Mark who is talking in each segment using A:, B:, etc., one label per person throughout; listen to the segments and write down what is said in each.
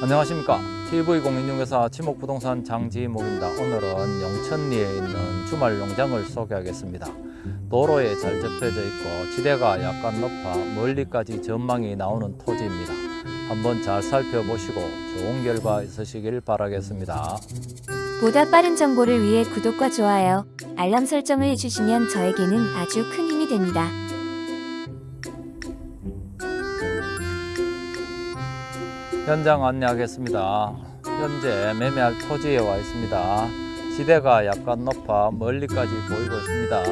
A: 안녕하십니까? TV공인중개사 지목부동산 장지목입니다. 오늘은 영천리에 있는 주말 농장을 소개하겠습니다. 도로에 잘 접혀져 있고 지대가 약간 높아 멀리까지 전망이 나오는 토지입니다. 한번 잘 살펴보시고 좋은 결과 있으시길 바라겠습니다.
B: 보다 빠른 정보를 위해 구독과 좋아요, 알람 설정을 해주시면 저에게는 아주 큰 힘이 됩니다.
A: 현장 안내하겠습니다. 현재 매매할 토지에 와 있습니다. 지대가 약간 높아 멀리까지 보이고 있습니다.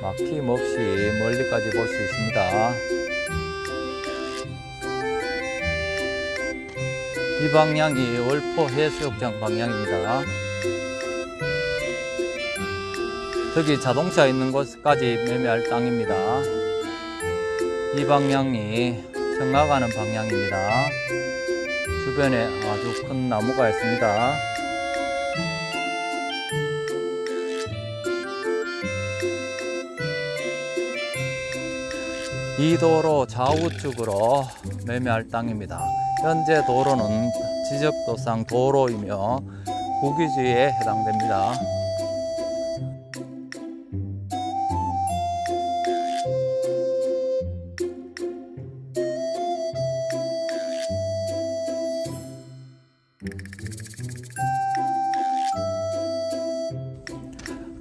A: 막힘 없이 멀리까지 볼 수 있습니다. 이 방향이 월포 해수욕장 방향입니다. 저기 자동차 있는 곳까지 매매할 땅입니다. 이 방향이 청나가는 방향입니다. 주변에 아주 큰 나무가 있습니다. 이 도로 좌우측으로 매매할 땅입니다. 현재 도로는 지적도상 도로이며 국유지에 해당됩니다.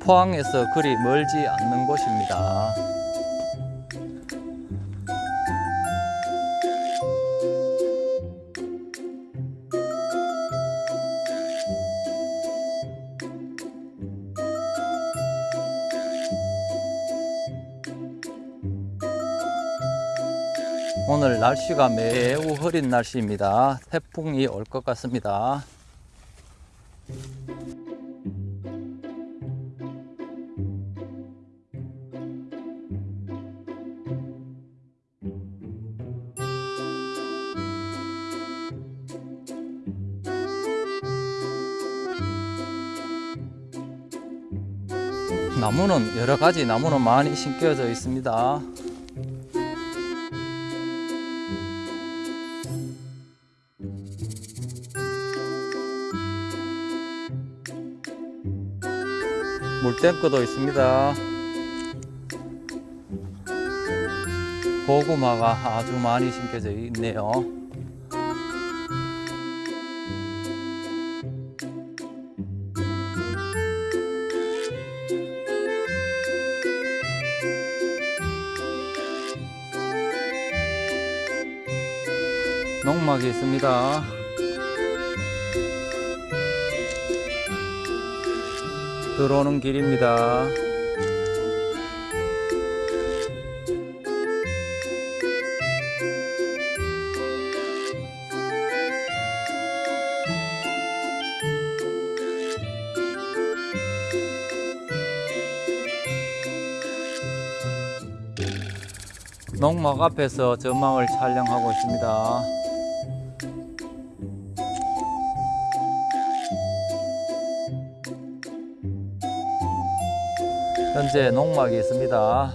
A: 포항에서 그리 멀지 않는 곳입니다. 오늘 날씨가 매우 흐린 날씨입니다. 태풍이 올 것 같습니다. 나무는 여러 가지 나무는 많이 심겨져 있습니다. 물탱크도 있습니다. 고구마가 아주 많이 심겨져 있네요. 농막이 있습니다. 들어오는 길입니다. 농막 앞에서 전망을 촬영하고 있습니다. 현재 농막이 있습니다.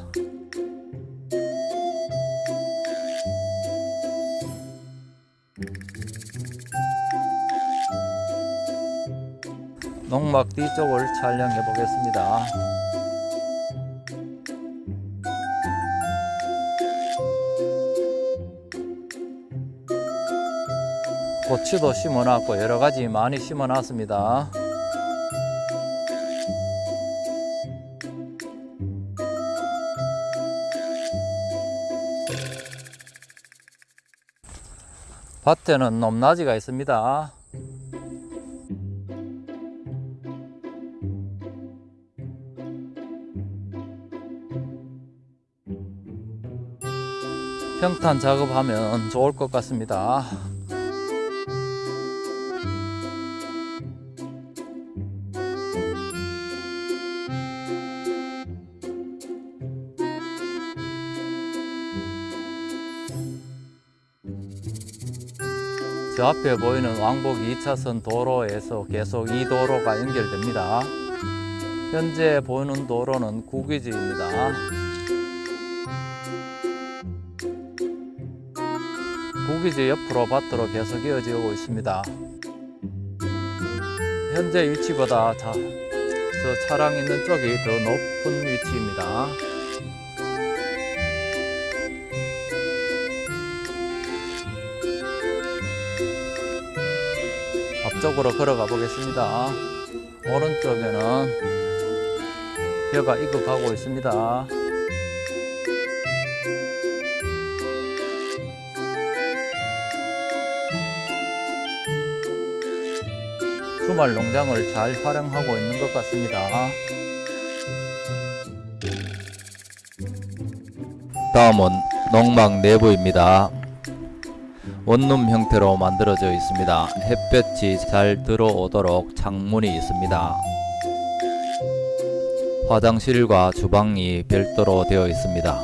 A: 농막 뒤쪽을 촬영해 보겠습니다. 고추도 심어놨고 여러 가지 많이 심어놨습니다. 밭에는 높낮이가 있습니다. 평탄 작업하면 좋을 것 같습니다. 저 앞에 보이는 왕복 2차선 도로에서 계속 이 도로가 연결됩니다. 현재 보이는 도로는 국유지입니다. 구기지 옆으로 밭으로 계속 이어지고 있습니다. 현재 위치보다 자, 저 차량 있는 쪽이 더 높은 위치입니다. 쪽으로 걸어가 보겠습니다. 오른쪽에는 벼가 익어가고 있습니다. 주말 농장을 잘 활용하고 있는 것 같습니다. 다음은 농막 내부입니다. 원룸 형태로 만들어져 있습니다. 햇볕이 잘 들어오도록 창문이 있습니다. 화장실과 주방이 별도로 되어 있습니다.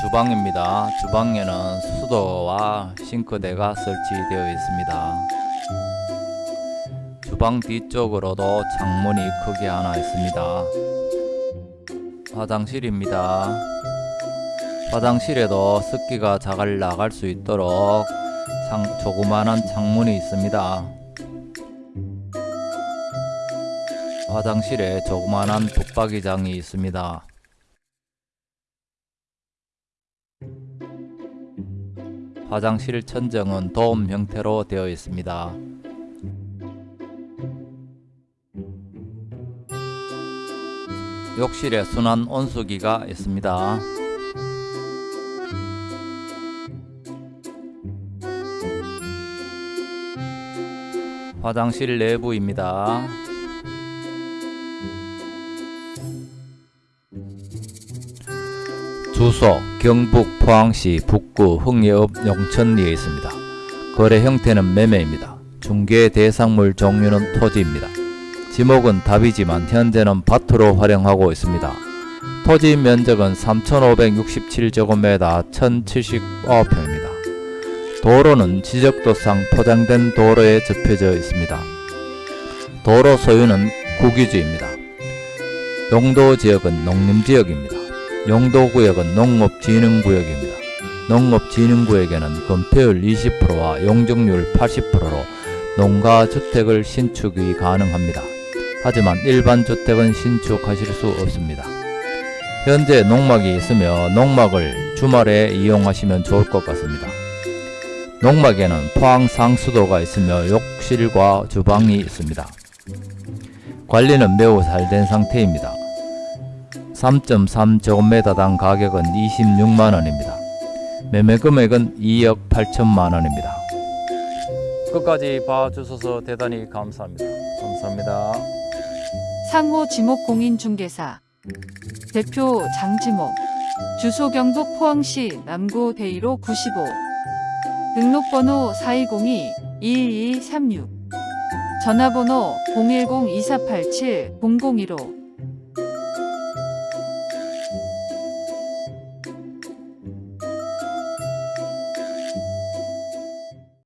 A: 주방입니다. 주방에는 수도와 싱크대가 설치되어 있습니다. 주방 뒤쪽으로도 창문이 크게 하나 있습니다. 화장실입니다. 화장실에도 습기가 잘 나갈 수 있도록 창, 조그만한 창문이 있습니다. 화장실에 조그만한 붙박이장이 있습니다. 화장실 천정은 돔 형태로 되어 있습니다. 욕실에 순환 온수기가 있습니다. 화장실 내부입니다. 주소 경북 포항시 북구 흥예읍 용천리에 있습니다. 거래 형태는 매매입니다. 중개 대상물 종류는 토지입니다. 지목은 답이지만 현재는 밭으로 활용하고 있습니다. 토지 면적은 3,567제곱미터 1,079평입니다. 도로는 지적도상 포장된 도로에 접혀져 있습니다. 도로 소유는 국유지입니다. 용도 지역은 농림지역입니다. 용도구역은 농업진흥구역입니다. 농업진흥구역에는 건폐율 20%와 용적률 80%로 농가주택을 신축이 가능합니다. 하지만 일반 주택은 신축하실 수 없습니다. 현재 농막이 있으며 농막을 주말에 이용하시면 좋을 것 같습니다. 농막에는 포항 상수도가 있으며 욕실과 주방이 있습니다. 관리는 매우 잘 된 상태입니다. 3.3제곱미터당 가격은 26만원입니다. 매매 금액은 2억 8천만원입니다. 끝까지 봐주셔서 대단히 감사합니다. 감사합니다.
C: 상호 지목 공인중개사 대표 장지목 주소 경북 포항시 남구 대이로 95 등록번호 4202-2236 전화번호 010-2487-0015